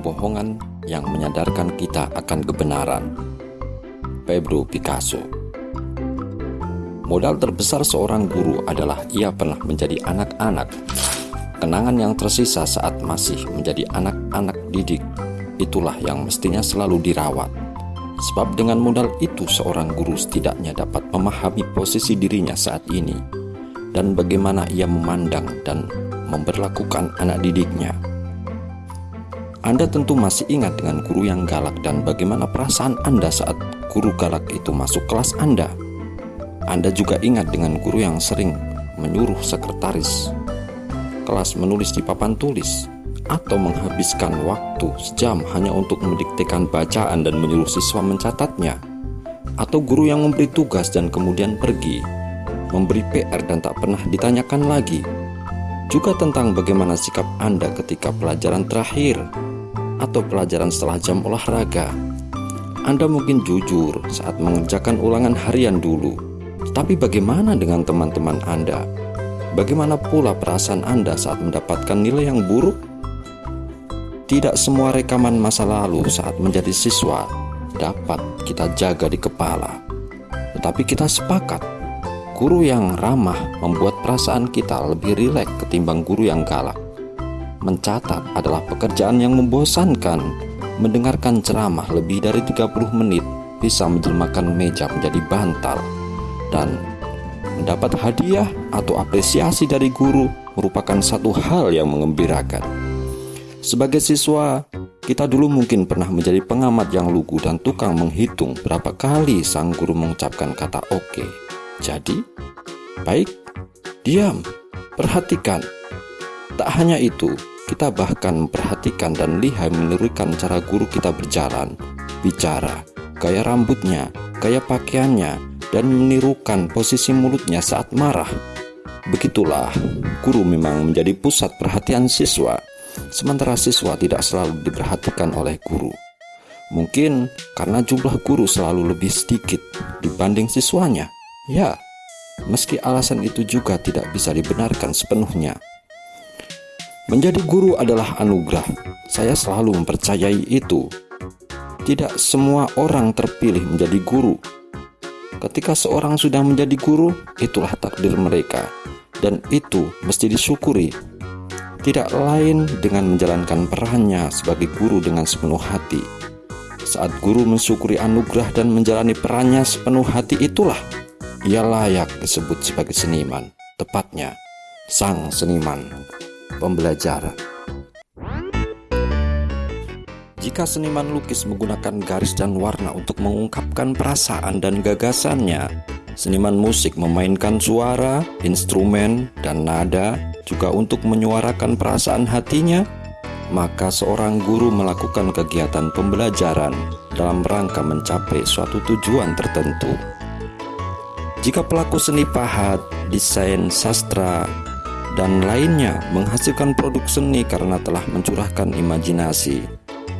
kebohongan yang menyadarkan kita akan kebenaran. Pablo Picasso Modal terbesar seorang guru adalah ia pernah menjadi anak-anak. Kenangan yang tersisa saat masih menjadi anak-anak didik, itulah yang mestinya selalu dirawat. Sebab dengan modal itu seorang guru setidaknya dapat memahami posisi dirinya saat ini dan bagaimana ia memandang dan memperlakukan anak didiknya. Anda tentu masih ingat dengan guru yang galak dan bagaimana perasaan Anda saat guru galak itu masuk kelas Anda. Anda juga ingat dengan guru yang sering menyuruh sekretaris kelas menulis di papan tulis atau menghabiskan waktu sejam hanya untuk mendiktekan bacaan dan menyuruh siswa mencatatnya atau guru yang memberi tugas dan kemudian pergi memberi PR dan tak pernah ditanyakan lagi juga tentang bagaimana sikap Anda ketika pelajaran terakhir atau pelajaran setelah jam olahraga. Anda mungkin jujur saat mengerjakan ulangan harian dulu, tapi bagaimana dengan teman-teman Anda? Bagaimana pula perasaan Anda saat mendapatkan nilai yang buruk? Tidak semua rekaman masa lalu saat menjadi siswa dapat kita jaga di kepala, tetapi kita sepakat Guru yang ramah membuat perasaan kita lebih rileks ketimbang guru yang galak. Mencatat adalah pekerjaan yang membosankan. Mendengarkan ceramah lebih dari 30 menit bisa menjelmakan meja menjadi bantal. Dan mendapat hadiah atau apresiasi dari guru merupakan satu hal yang mengembirakan. Sebagai siswa, kita dulu mungkin pernah menjadi pengamat yang lugu dan tukang menghitung berapa kali sang guru mengucapkan kata oke. Okay. Jadi, baik, diam, perhatikan. Tak hanya itu, kita bahkan memperhatikan dan lihai menirukan cara guru kita berjalan, bicara, gaya rambutnya, gaya pakaiannya, dan menirukan posisi mulutnya saat marah. Begitulah, guru memang menjadi pusat perhatian siswa, sementara siswa tidak selalu diperhatikan oleh guru. Mungkin karena jumlah guru selalu lebih sedikit dibanding siswanya. Ya, meski alasan itu juga tidak bisa dibenarkan sepenuhnya. Menjadi guru adalah anugerah. Saya selalu mempercayai itu. Tidak semua orang terpilih menjadi guru. Ketika seorang sudah menjadi guru, itulah takdir mereka, dan itu mesti disyukuri. Tidak lain dengan menjalankan perannya sebagai guru dengan sepenuh hati. Saat guru mensyukuri anugerah dan menjalani perannya sepenuh hati, itulah ia layak disebut sebagai seniman, tepatnya sang seniman pembelajaran. Jika seniman lukis menggunakan garis dan warna untuk mengungkapkan perasaan dan gagasannya, seniman musik memainkan suara, instrumen, dan nada juga untuk menyuarakan perasaan hatinya, maka seorang guru melakukan kegiatan pembelajaran dalam rangka mencapai suatu tujuan tertentu. Jika pelaku seni pahat, desain, sastra, dan lainnya menghasilkan produk seni karena telah mencurahkan imajinasi,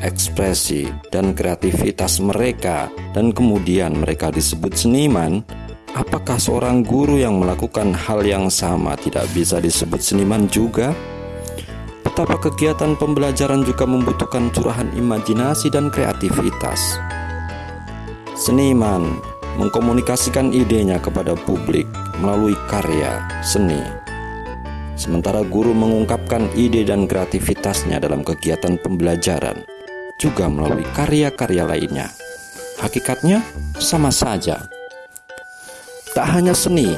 ekspresi, dan kreativitas mereka, dan kemudian mereka disebut seniman, apakah seorang guru yang melakukan hal yang sama tidak bisa disebut seniman juga? Betapa kegiatan pembelajaran juga membutuhkan curahan imajinasi dan kreativitas. Seniman mengkomunikasikan idenya kepada publik melalui karya seni. Sementara guru mengungkapkan ide dan kreativitasnya dalam kegiatan pembelajaran, juga melalui karya-karya lainnya. Hakikatnya sama saja. Tak hanya seni,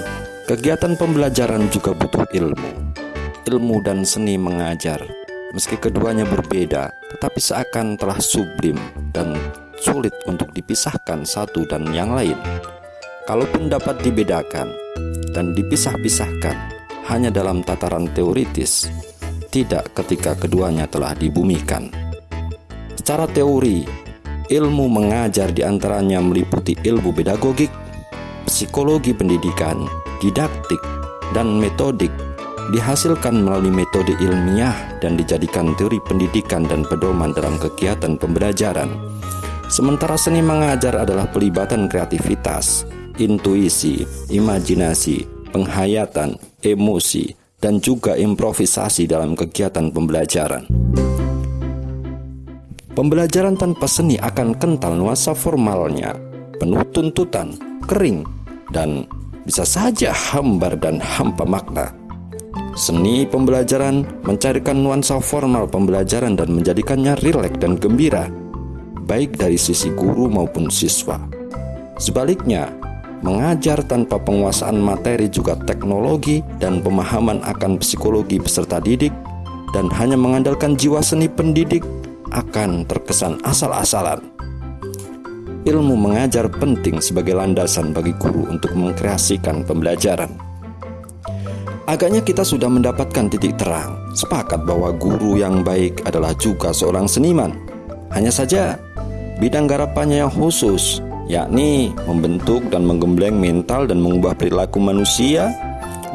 kegiatan pembelajaran juga butuh ilmu. Ilmu dan seni mengajar, meski keduanya berbeda, tetapi seakan telah sublim dan sulit untuk dipisahkan satu dan yang lain. Kalaupun dapat dibedakan dan dipisah-pisahkan hanya dalam tataran teoritis, tidak ketika keduanya telah dibumikan. Secara teori, ilmu mengajar di antaranya meliputi ilmu pedagogik, psikologi pendidikan, didaktik, dan metodik dihasilkan melalui metode ilmiah dan dijadikan teori pendidikan dan pedoman dalam kegiatan pembelajaran. Sementara seni mengajar adalah pelibatan kreativitas, intuisi, imajinasi, penghayatan, emosi, dan juga improvisasi dalam kegiatan pembelajaran. Pembelajaran tanpa seni akan kental nuansa formalnya, penuh tuntutan, kering, dan bisa saja hambar dan hampa makna. Seni pembelajaran mencarikan nuansa formal pembelajaran dan menjadikannya rileks dan gembira, baik dari sisi guru maupun siswa. Sebaliknya, mengajar tanpa penguasaan materi juga teknologi dan pemahaman akan psikologi peserta didik dan hanya mengandalkan jiwa seni pendidik akan terkesan asal-asalan. Ilmu mengajar penting sebagai landasan bagi guru untuk mengkreasikan pembelajaran. Agaknya kita sudah mendapatkan titik terang, sepakat bahwa guru yang baik adalah juga seorang seniman. Hanya saja, bidang garapannya yang khusus, yakni membentuk dan menggembleng mental dan mengubah perilaku manusia,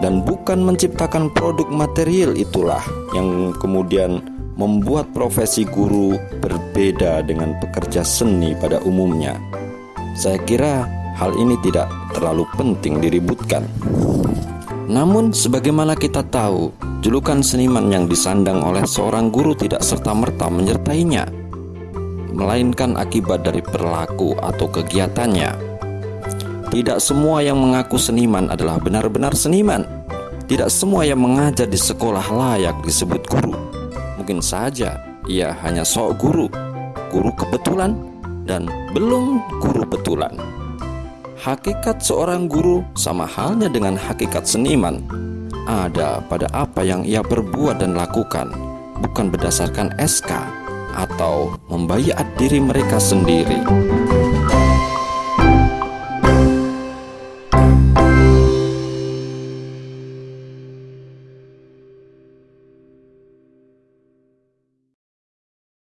dan bukan menciptakan produk material itulah yang kemudian membuat profesi guru berbeda dengan pekerja seni pada umumnya. Saya kira hal ini tidak terlalu penting diributkan. Namun, sebagaimana kita tahu, julukan seniman yang disandang oleh seorang guru tidak serta-merta menyertainya, melainkan akibat dari perilaku atau kegiatannya. Tidak semua yang mengaku seniman adalah benar-benar seniman. Tidak semua yang mengajar di sekolah layak disebut guru mungkin saja ia hanya sok guru, guru kebetulan, dan belum guru betulan. Hakikat seorang guru sama halnya dengan hakikat seniman, ada pada apa yang ia berbuat dan lakukan, bukan berdasarkan SK atau membayar diri mereka sendiri.